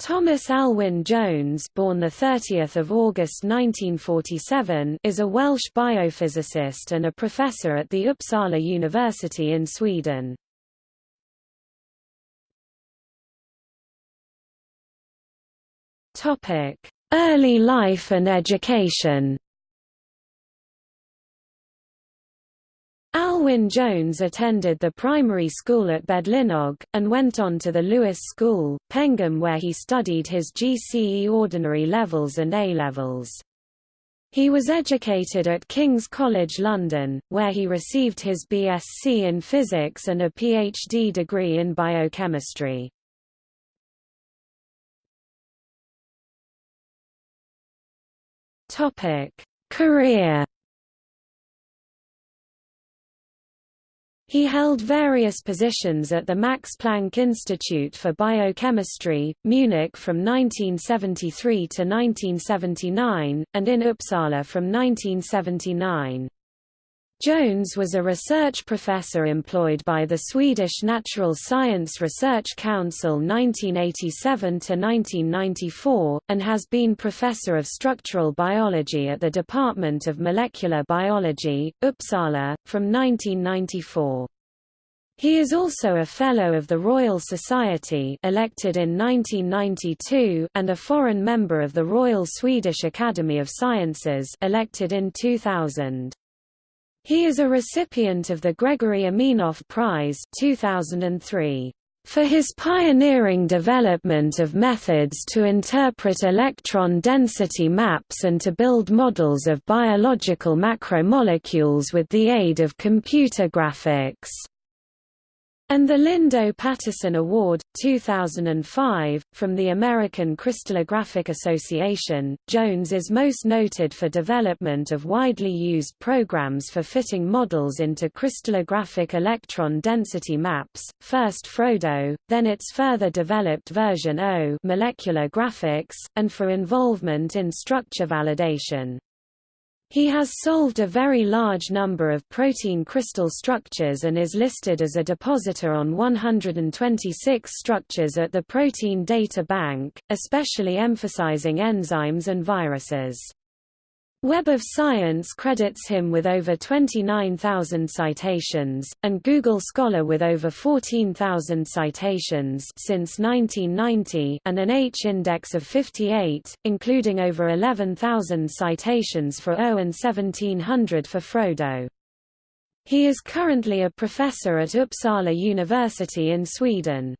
Thomas Alwyn Jones born 30 August 1947 is a Welsh biophysicist and a professor at the Uppsala University in Sweden. Early life and education Alwyn Jones attended the primary school at Bedlinog, and went on to the Lewis School, Pengam where he studied his GCE ordinary levels and A-levels. He was educated at King's College London, where he received his BSc in physics and a PhD degree in biochemistry. Career He held various positions at the Max Planck Institute for Biochemistry, Munich from 1973 to 1979, and in Uppsala from 1979. Jones was a research professor employed by the Swedish Natural Science Research Council 1987–1994, and has been professor of structural biology at the Department of Molecular Biology, Uppsala, from 1994. He is also a Fellow of the Royal Society elected in 1992 and a foreign member of the Royal Swedish Academy of Sciences elected in 2000. He is a recipient of the Gregory Aminoff Prize 2003 for his pioneering development of methods to interpret electron density maps and to build models of biological macromolecules with the aid of computer graphics and the Lindo Patterson Award, 2005, from the American Crystallographic Association. Jones is most noted for development of widely used programs for fitting models into crystallographic electron density maps, first Frodo, then its further developed version O molecular graphics, and for involvement in structure validation. He has solved a very large number of protein crystal structures and is listed as a depositor on 126 structures at the Protein Data Bank, especially emphasizing enzymes and viruses. Web of Science credits him with over 29,000 citations, and Google Scholar with over 14,000 citations since 1990 and an H-index of 58, including over 11,000 citations for O and 1700 for Frodo. He is currently a professor at Uppsala University in Sweden.